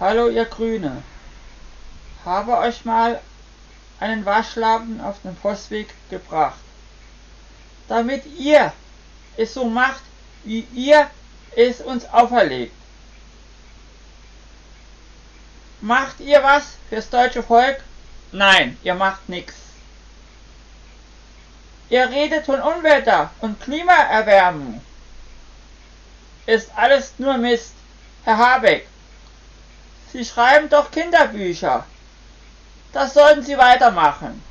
Hallo ihr Grüne. Habe euch mal einen Waschlappen auf den Postweg gebracht. Damit ihr es so macht, wie ihr es uns auferlegt. Macht ihr was fürs deutsche Volk? Nein, ihr macht nichts. Ihr redet von Unwetter und Klimaerwärmung. Ist alles nur Mist. Herr Habeck, Sie schreiben doch Kinderbücher. Das sollten Sie weitermachen.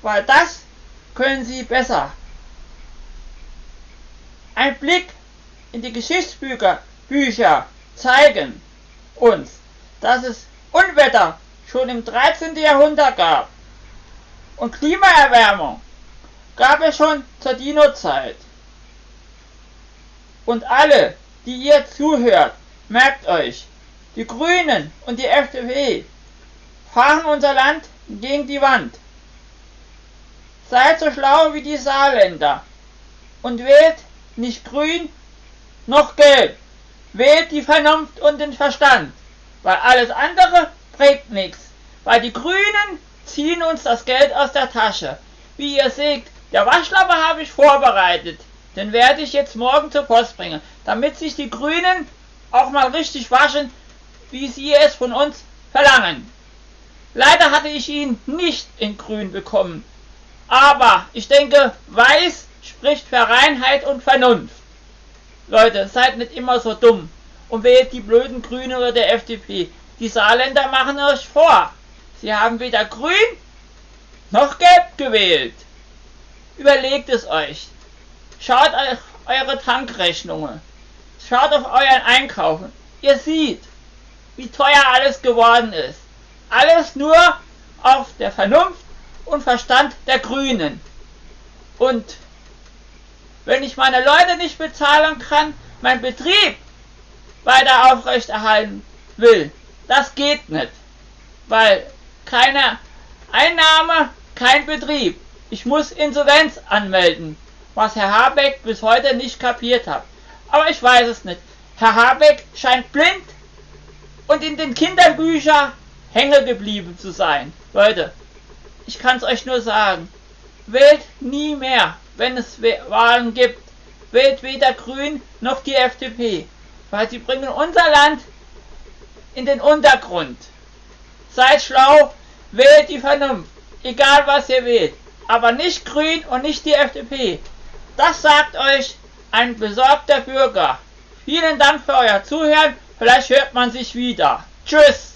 Weil das können Sie besser. Ein Blick in die Geschichtsbücher Bücher zeigen uns, dass es Unwetter schon im 13. Jahrhundert gab. Und Klimaerwärmung gab es schon zur Dino-Zeit. Und alle, die ihr zuhört, merkt euch, die Grünen und die FDP fahren unser Land gegen die Wand. Seid so schlau wie die Saarländer und wählt nicht grün noch gelb. Wählt die Vernunft und den Verstand, weil alles andere bringt nichts. Weil die Grünen ziehen uns das Geld aus der Tasche. Wie ihr seht, der Waschlappe habe ich vorbereitet. Den werde ich jetzt morgen zur Post bringen, damit sich die Grünen auch mal richtig waschen, wie sie es von uns verlangen. Leider hatte ich ihn nicht in grün bekommen. Aber ich denke, weiß spricht für Reinheit und Vernunft. Leute, seid nicht immer so dumm und wählt die blöden Grünen oder der FDP. Die Saarländer machen euch vor. Sie haben weder grün noch gelb gewählt. Überlegt es euch. Schaut auf eure Tankrechnungen. Schaut auf euren Einkaufen. Ihr seht, wie teuer alles geworden ist. Alles nur auf der Vernunft und Verstand der Grünen. Und wenn ich meine Leute nicht bezahlen kann, mein Betrieb weiter aufrechterhalten will, das geht nicht. Weil keine Einnahme, kein Betrieb. Ich muss Insolvenz anmelden, was Herr Habeck bis heute nicht kapiert hat. Aber ich weiß es nicht. Herr Habeck scheint blind und in den Kinderbüchern hängen geblieben zu sein. Leute, ich kann es euch nur sagen. Wählt nie mehr, wenn es Wahlen gibt. Wählt weder Grün noch die FDP, weil sie bringen unser Land in den Untergrund. Seid schlau, wählt die Vernunft, egal was ihr wählt, aber nicht Grün und nicht die FDP. Das sagt euch ein besorgter Bürger. Vielen Dank für euer Zuhören. Vielleicht hört man sich wieder. Tschüss.